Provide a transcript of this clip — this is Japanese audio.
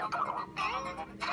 しょうか